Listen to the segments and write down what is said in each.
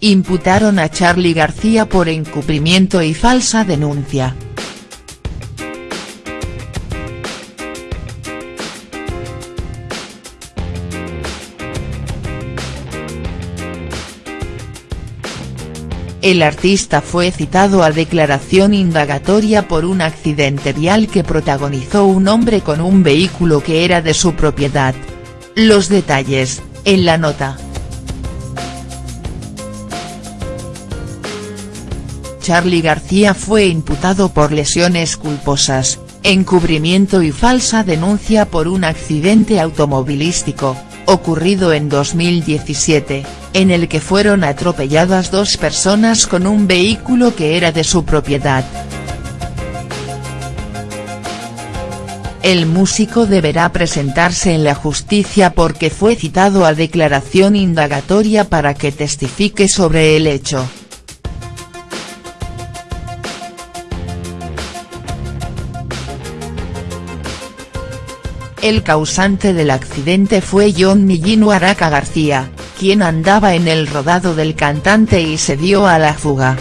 imputaron a Charly García por encubrimiento y falsa denuncia. El artista fue citado a declaración indagatoria por un accidente vial que protagonizó un hombre con un vehículo que era de su propiedad. Los detalles, en la nota. Charly García fue imputado por lesiones culposas, encubrimiento y falsa denuncia por un accidente automovilístico, ocurrido en 2017, en el que fueron atropelladas dos personas con un vehículo que era de su propiedad. El músico deberá presentarse en la justicia porque fue citado a declaración indagatoria para que testifique sobre el hecho. El causante del accidente fue John Millino Araca García, quien andaba en el rodado del cantante y se dio a la fuga.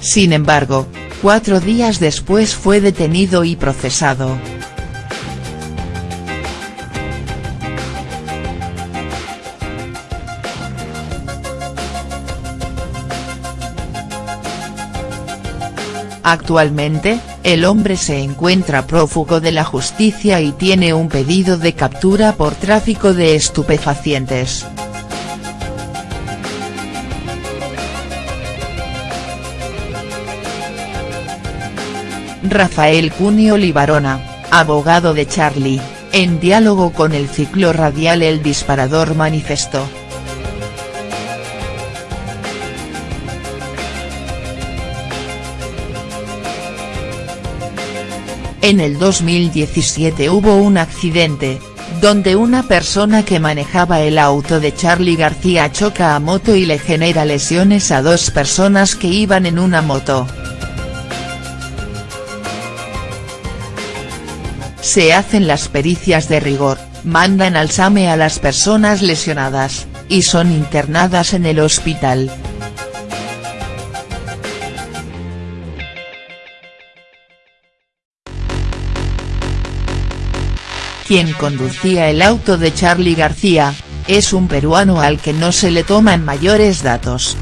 Sin embargo, cuatro días después fue detenido y procesado. Actualmente, el hombre se encuentra prófugo de la justicia y tiene un pedido de captura por tráfico de estupefacientes. Rafael Cunio Libarona, abogado de Charlie, en diálogo con el ciclo radial El Disparador manifestó. En el 2017 hubo un accidente, donde una persona que manejaba el auto de Charly García choca a moto y le genera lesiones a dos personas que iban en una moto. Se hacen las pericias de rigor, mandan al SAME a las personas lesionadas, y son internadas en el hospital. Quien conducía el auto de Charly García, es un peruano al que no se le toman mayores datos.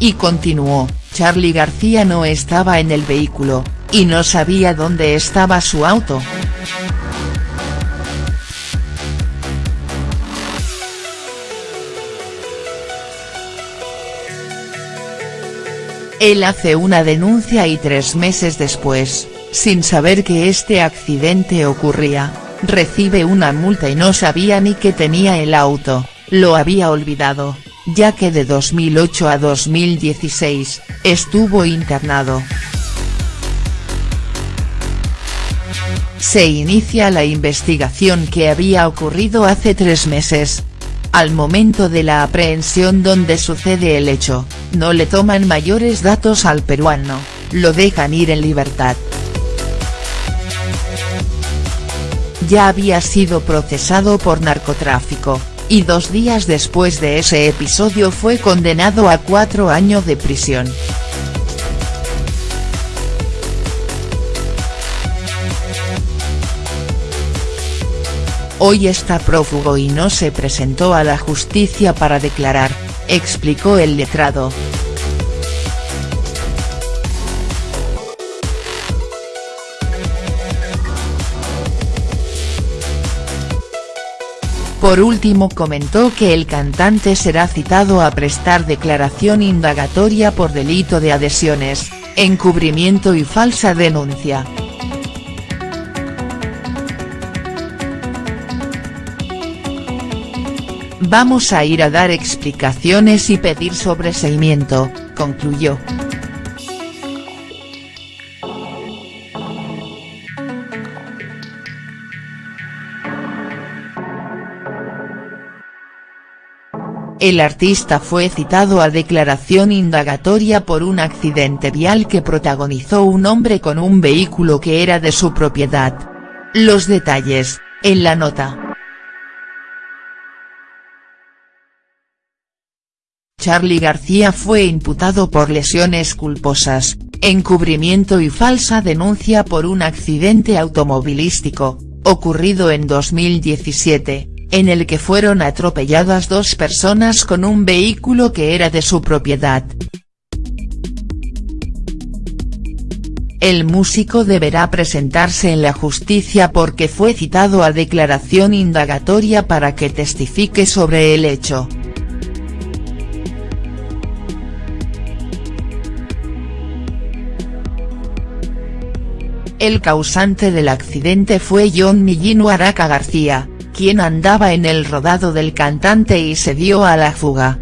Y continuó, Charly García no estaba en el vehículo, y no sabía dónde estaba su auto. Él hace una denuncia y tres meses después, sin saber que este accidente ocurría, recibe una multa y no sabía ni que tenía el auto, lo había olvidado, ya que de 2008 a 2016, estuvo internado. Se inicia la investigación que había ocurrido hace tres meses, al momento de la aprehensión donde sucede el hecho, no le toman mayores datos al peruano, lo dejan ir en libertad. Ya había sido procesado por narcotráfico, y dos días después de ese episodio fue condenado a cuatro años de prisión. Hoy está prófugo y no se presentó a la justicia para declarar, explicó el letrado. Por último comentó que el cantante será citado a prestar declaración indagatoria por delito de adhesiones, encubrimiento y falsa denuncia. Vamos a ir a dar explicaciones y pedir sobreseimiento, concluyó. El artista fue citado a declaración indagatoria por un accidente vial que protagonizó un hombre con un vehículo que era de su propiedad. Los detalles, en la nota. Charly García fue imputado por lesiones culposas, encubrimiento y falsa denuncia por un accidente automovilístico, ocurrido en 2017, en el que fueron atropelladas dos personas con un vehículo que era de su propiedad. El músico deberá presentarse en la justicia porque fue citado a declaración indagatoria para que testifique sobre el hecho. El causante del accidente fue John Millino Araca García, quien andaba en el rodado del cantante y se dio a la fuga.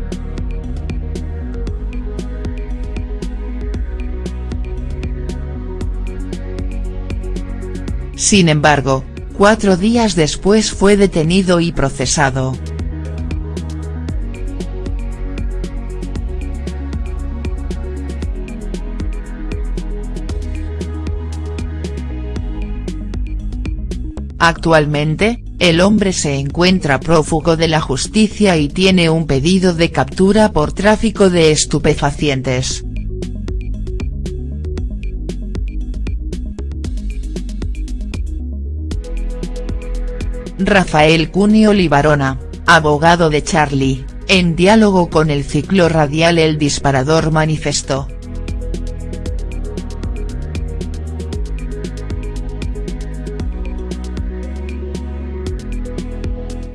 Sin embargo, cuatro días después fue detenido y procesado. Actualmente, el hombre se encuentra prófugo de la justicia y tiene un pedido de captura por tráfico de estupefacientes. Rafael Cunio Libarona, abogado de Charlie, en diálogo con el ciclo radial El Disparador manifestó.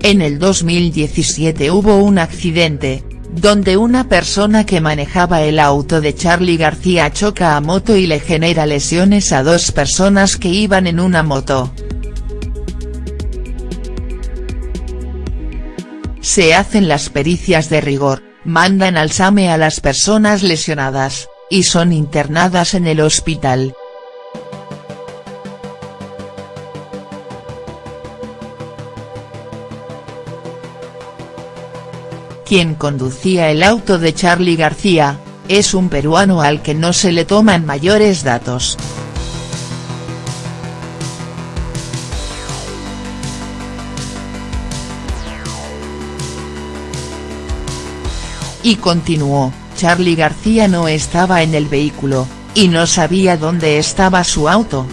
En el 2017 hubo un accidente, donde una persona que manejaba el auto de Charlie García choca a moto y le genera lesiones a dos personas que iban en una moto. Se hacen las pericias de rigor, mandan al SAME a las personas lesionadas, y son internadas en el hospital. Quien conducía el auto de Charlie García, es un peruano al que no se le toman mayores datos. Y continuó, Charlie García no estaba en el vehículo, y no sabía dónde estaba su auto.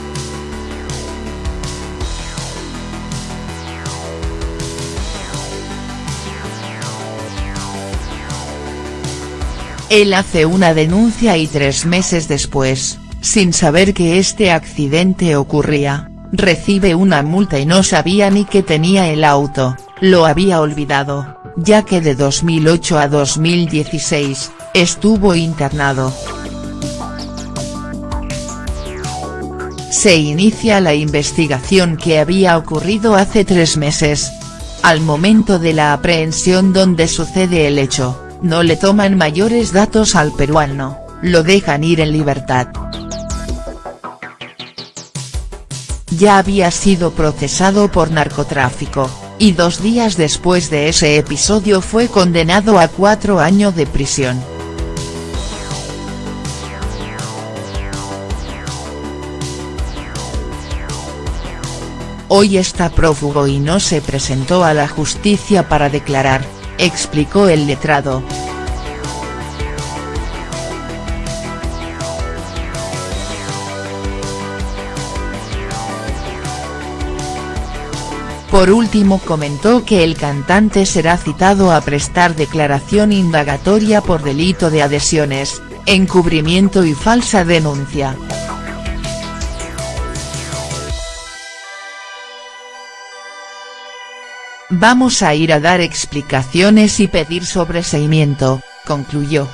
Él hace una denuncia y tres meses después, sin saber que este accidente ocurría, recibe una multa y no sabía ni que tenía el auto, lo había olvidado, ya que de 2008 a 2016, estuvo internado. Se inicia la investigación que había ocurrido hace tres meses. Al momento de la aprehensión donde sucede el hecho no le toman mayores datos al peruano, lo dejan ir en libertad. Ya había sido procesado por narcotráfico, y dos días después de ese episodio fue condenado a cuatro años de prisión. Hoy está prófugo y no se presentó a la justicia para declarar, explicó el letrado. Por último comentó que el cantante será citado a prestar declaración indagatoria por delito de adhesiones, encubrimiento y falsa denuncia. Vamos a ir a dar explicaciones y pedir sobreseimiento, concluyó.